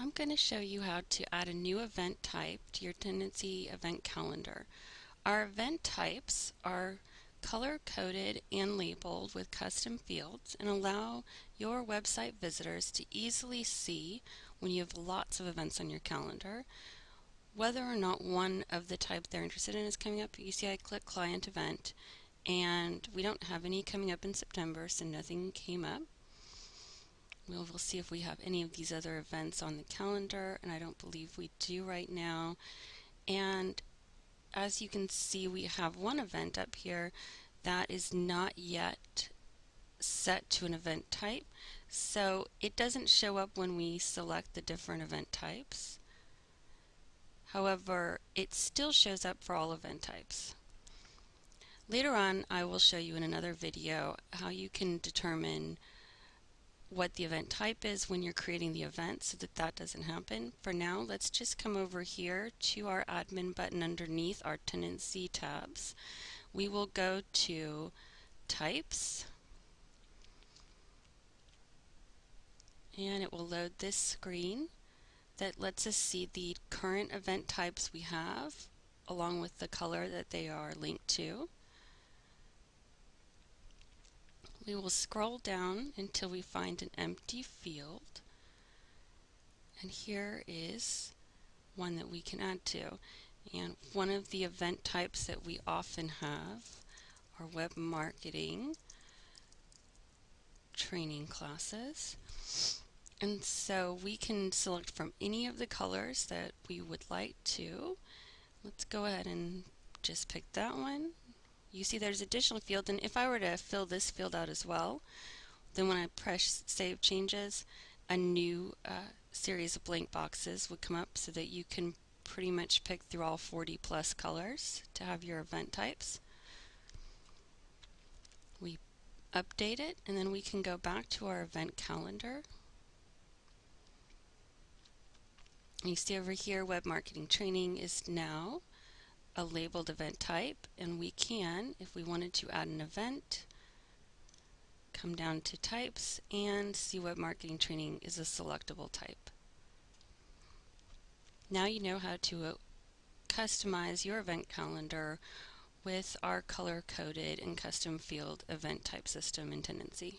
I'm going to show you how to add a new event type to your Tendenci event calendar. Our event types are color-coded and labeled with custom fields and allow your website visitors to easily see when you have lots of events on your calendar whether or not one of the type they're interested in is coming up. You see I click client event and we don't have any coming up in September so nothing came up. We'll, see if we have any of these other events on the calendar, and I don't believe we do right now. And as you can see, we have one event up here that is not yet set to an event type. So it doesn't show up when we select the different event types. However, it still shows up for all event types. Later on, I will show you in another video how you can determine what the event type is when you're creating the event so that that doesn't happen. For now, let's just come over here to our admin button underneath our Tendenci tabs. We will go to types and it will load this screen that lets us see the current event types we have along with the color that they are linked to. We will scroll down until we find an empty field. And here is one that we can add to. And one of the event types that we often have are web marketing training classes. And so we can select from any of the colors that we would like to. Let's go ahead and just pick that one you see there's additional field and if I were to fill this field out as well then when I press save changes a new uh, series of blank boxes would come up so that you can pretty much pick through all 40 plus colors to have your event types. We update it and then we can go back to our event calendar. You see over here web marketing training is now a labeled event type and we can, if we wanted to add an event, come down to types and see what marketing training is a selectable type. Now you know how to uh, customize your event calendar with our color-coded and custom field event type system in Tendenci.